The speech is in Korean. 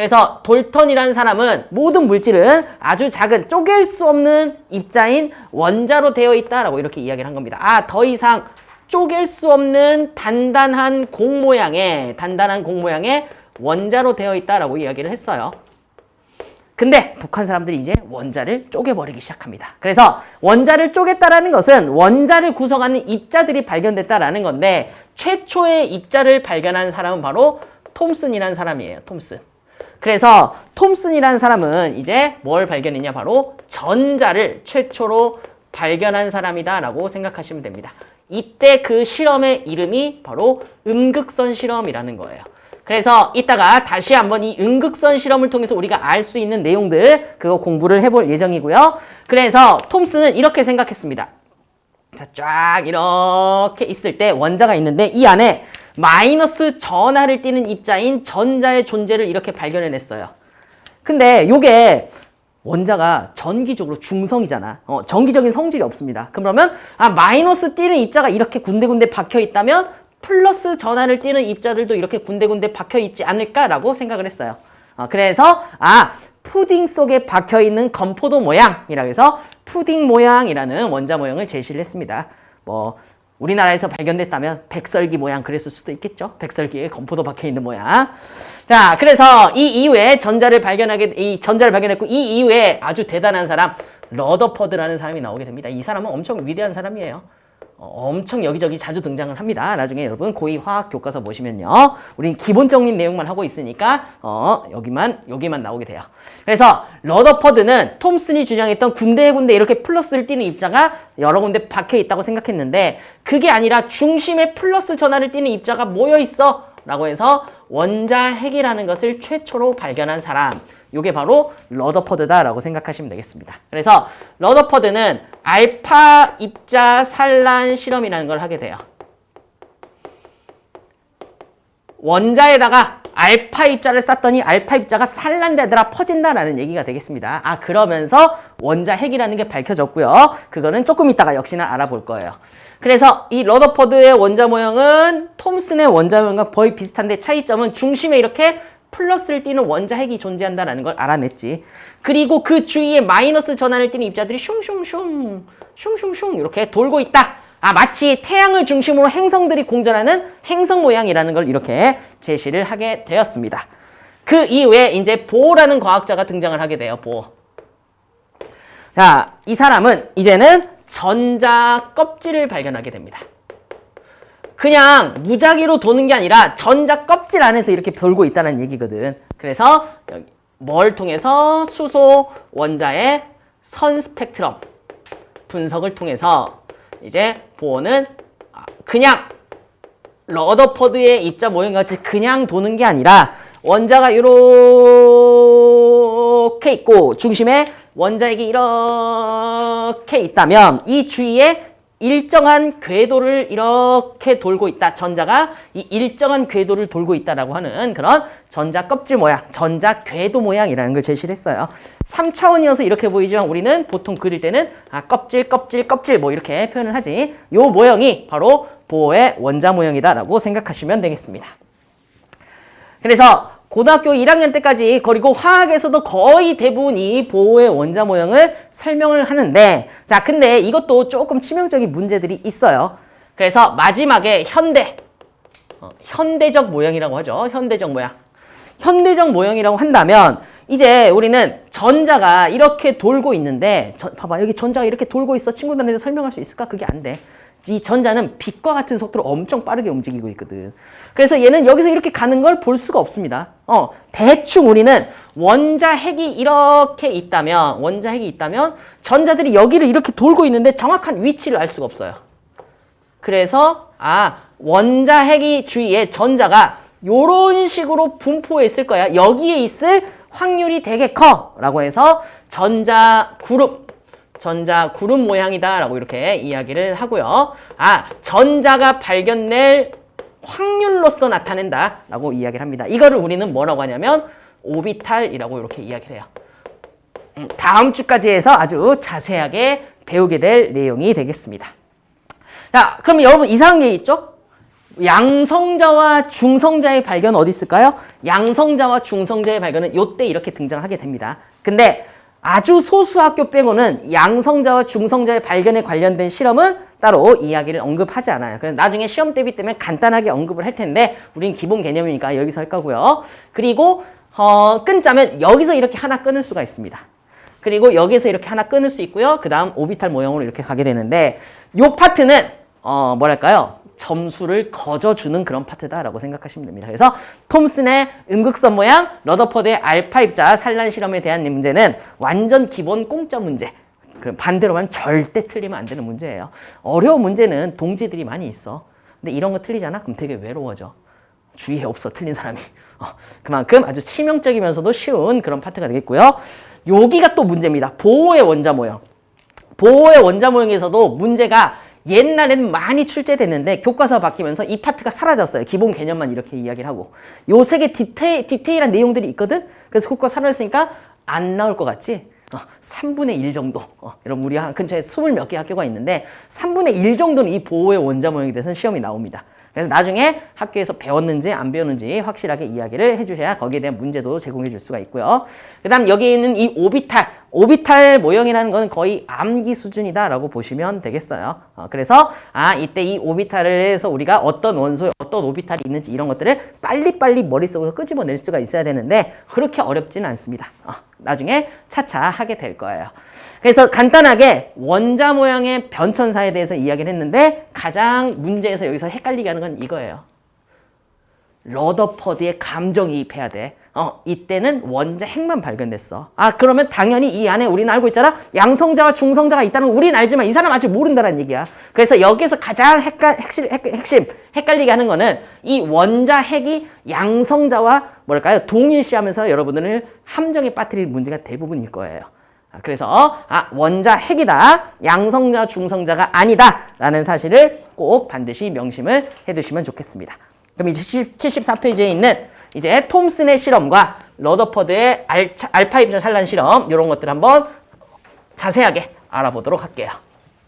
그래서 돌턴이라는 사람은 모든 물질은 아주 작은 쪼갤 수 없는 입자인 원자로 되어 있다라고 이렇게 이야기를 한 겁니다. 아, 더 이상 쪼갤 수 없는 단단한 공 모양의 단단한 공 모양의 원자로 되어 있다라고 이야기를 했어요. 근데 북한 사람들이 이제 원자를 쪼개버리기 시작합니다. 그래서 원자를 쪼갰다라는 것은 원자를 구성하는 입자들이 발견됐다라는 건데 최초의 입자를 발견한 사람은 바로 톰슨이라는 사람이에요. 톰슨. 그래서 톰슨이라는 사람은 이제 뭘 발견했냐 바로 전자를 최초로 발견한 사람이다 라고 생각하시면 됩니다. 이때 그 실험의 이름이 바로 음극선 실험이라는 거예요. 그래서 이따가 다시 한번 이 음극선 실험을 통해서 우리가 알 수 있는 내용들 그거 공부를 해볼 예정이고요. 그래서 톰슨은 이렇게 생각했습니다. 자, 쫙 이렇게 있을 때 원자가 있는데 이 안에 마이너스 전하를 띠는 입자인 전자의 존재를 이렇게 발견해냈어요. 근데 요게 원자가 전기적으로 중성이잖아. 어, 전기적인 성질이 없습니다. 그러면 아 마이너스 띠는 입자가 이렇게 군데군데 박혀 있다면 플러스 전하를 띠는 입자들도 이렇게 군데군데 박혀 있지 않을까라고 생각을 했어요. 어, 그래서 아 푸딩 속에 박혀 있는 건포도 모양이라고 해서 푸딩 모양이라는 원자 모형을 제시를 했습니다. 뭐 우리나라에서 발견됐다면 백설기 모양 그랬을 수도 있겠죠. 백설기에 건포도 박혀 있는 모양. 자, 그래서 이 이후에 전자를 발견하게 이 전자를 발견했고 이 이후에 아주 대단한 사람 러더퍼드라는 사람이 나오게 됩니다. 이 사람은 엄청 위대한 사람이에요. 어, 엄청 여기저기 자주 등장을 합니다. 나중에 여러분 고2 화학 교과서 보시면요. 우린 기본적인 내용만 하고 있으니까 어, 여기만 여기만 나오게 돼요. 그래서 러더퍼드는 톰슨이 주장했던 군데군데 이렇게 플러스를 띠는 입자가 여러 군데 박혀 있다고 생각했는데 그게 아니라 중심에 플러스 전하를 띠는 입자가 모여 있어 라고 해서 원자 핵이라는 것을 최초로 발견한 사람 이게 바로 러더퍼드다라고 생각하시면 되겠습니다. 그래서 러더퍼드는 알파 입자 산란 실험이라는 걸 하게 돼요. 원자에다가 알파 입자를 쐈더니 알파 입자가 산란되더라 퍼진다라는 얘기가 되겠습니다. 아 그러면서 원자 핵이라는 게 밝혀졌고요. 그거는 조금 이따가 역시나 알아볼 거예요. 그래서 이 러더퍼드의 원자 모형은 톰슨의 원자 모형과 거의 비슷한데 차이점은 중심에 이렇게 플러스를 띠는 원자 핵이 존재한다는 걸 알아냈지. 그리고 그 주위에 마이너스 전환을 띠는 입자들이 슝슝슝 슝슝슝 이렇게 돌고 있다. 아 마치 태양을 중심으로 행성들이 공전하는 행성 모양이라는 걸 이렇게 제시를 하게 되었습니다. 그 이후에 이제 보라는 과학자가 등장을 하게 돼요. 보. 자, 이 사람은 이제는 전자 껍질을 발견하게 됩니다. 그냥 무작위로 도는 게 아니라 전자 껍질 안에서 이렇게 돌고 있다는 얘기거든. 그래서 뭘 통해서 수소 원자의 선 스펙트럼 분석을 통해서 이제 보어는 그냥 러더퍼드의 입자 모형같이 그냥 도는 게 아니라 원자가 이렇게 있고 중심에 원자핵이 이렇게 있다면 이 주위에 일정한 궤도를 이렇게 돌고 있다. 전자가 이 일정한 궤도를 돌고 있다라고 하는 그런 전자 껍질 모양, 전자 궤도 모양이라는 걸 제시를 했어요. 3차원이어서 이렇게 보이지만 우리는 보통 그릴 때는 아, 껍질, 껍질, 껍질 뭐 이렇게 표현을 하지. 요 모형이 바로 보호의 원자 모형이다라고 생각하시면 되겠습니다. 그래서 고등학교 1학년 때까지 그리고 화학에서도 거의 대부분 이 보호의 원자 모형을 설명을 하는데 자 근데 이것도 조금 치명적인 문제들이 있어요. 그래서 마지막에 현대 어, 현대적 모형이라고 하죠. 현대적 모양. 현대적 모형이라고 한다면 이제 우리는 전자가 이렇게 돌고 있는데 저, 봐봐 여기 전자가 이렇게 돌고 있어 친구들한테 설명할 수 있을까? 그게 안 돼. 이 전자는 빛과 같은 속도로 엄청 빠르게 움직이고 있거든. 그래서 얘는 여기서 이렇게 가는 걸 볼 수가 없습니다. 어, 대충 우리는 원자 핵이 이렇게 있다면, 원자 핵이 있다면 전자들이 여기를 이렇게 돌고 있는데 정확한 위치를 알 수가 없어요. 그래서 아, 원자 핵이 주위에 전자가 이런 식으로 분포해 있을 거야. 여기에 있을 확률이 되게 커 라고 해서 전자 그룹 전자 구름 모양이다 라고 이렇게 이야기를 하고요. 아, 전자가 발견될 확률로서 나타낸다 라고 이야기를 합니다. 이거를 우리는 뭐라고 하냐면 오비탈이라고 이렇게 이야기를 해요. 음, 다음 주까지 해서 아주 자세하게 배우게 될 내용이 되겠습니다. 자, 그럼 여러분 이상한 게 있죠? 양성자와 중성자의 발견 어디 있을까요? 양성자와 중성자의 발견은 요때 이렇게 등장하게 됩니다. 근데 아주 소수 학교 빼고는 양성자와 중성자의 발견에 관련된 실험은 따로 이야기를 언급하지 않아요. 그래서 나중에 시험 대비 때문에 간단하게 언급을 할 텐데 우린 기본 개념이니까 여기서 할 거고요. 그리고 어, 끊자면 여기서 이렇게 하나 끊을 수가 있습니다. 그리고 여기서 이렇게 하나 끊을 수 있고요. 그 다음 오비탈 모형으로 이렇게 가게 되는데 요 파트는 어, 뭐랄까요? 점수를 거저주는 그런 파트다라고 생각하시면 됩니다. 그래서 톰슨의 음극선 모양, 러더퍼드의 알파 입자 산란 실험에 대한 문제는 완전 기본 공짜 문제. 그럼 반대로 하면 절대 틀리면 안 되는 문제예요. 어려운 문제는 동지들이 많이 있어. 근데 이런 거 틀리잖아? 그럼 되게 외로워져. 주위에 없어, 틀린 사람이. 어, 그만큼 아주 치명적이면서도 쉬운 그런 파트가 되겠고요. 여기가 또 문제입니다. 보호의 원자 모형. 보호의 원자 모형에서도 문제가 옛날에는 많이 출제됐는데 교과서 바뀌면서 이 파트가 사라졌어요. 기본 개념만 이렇게 이야기를 하고. 요 세 개 디테일, 디테일한 내용들이 있거든? 그래서 교과서 사라졌으니까 안 나올 것 같지? 어, 3분의 1 정도. 어, 여러분, 우리 한 근처에 20몇 개 학교가 있는데 3분의 1 정도는 이 보호의 원자 모형에 대해서는 시험이 나옵니다. 그래서 나중에 학교에서 배웠는지 안 배웠는지 확실하게 이야기를 해주셔야 거기에 대한 문제도 제공해 줄 수가 있고요. 그 다음 여기 있는 이 오비탈, 오비탈 모형이라는 것은 거의 암기 수준이다라고 보시면 되겠어요. 어, 그래서 아 이때 이 오비탈을 해서 우리가 어떤 원소에 어떤 오비탈이 있는지 이런 것들을 빨리빨리 머릿속에서 끄집어낼 수가 있어야 되는데 그렇게 어렵지는 않습니다. 어, 나중에 차차 하게 될 거예요. 그래서 간단하게 원자 모양의 변천사에 대해서 이야기를 했는데 가장 문제에서 여기서 헷갈리게 하는 건 이거예요. 러더퍼드의 감정이입해야 돼. 어, 이때는 원자 핵만 발견됐어. 아, 그러면 당연히 이 안에 우리는 알고 있잖아. 양성자와 중성자가 있다는 걸 우리는 알지만 이 사람 아직 모른다는 얘기야. 그래서 여기서 가장 헷갈, 핵심, 핵, 핵심, 헷갈리게 하는 거는 이 원자 핵이 양성자와 뭐랄까요? 동일시하면서 여러분들을 함정에 빠뜨릴 문제가 대부분일 거예요. 아, 그래서 아 원자 핵이다. 양성자 중성자가 아니다. 라는 사실을 꼭 반드시 명심을 해두시면 좋겠습니다. 그럼 이제 74페이지에 있는 이제 톰슨의 실험과 러더퍼드의 알파 입자 산란 실험 이런 것들 한번 자세하게 알아보도록 할게요.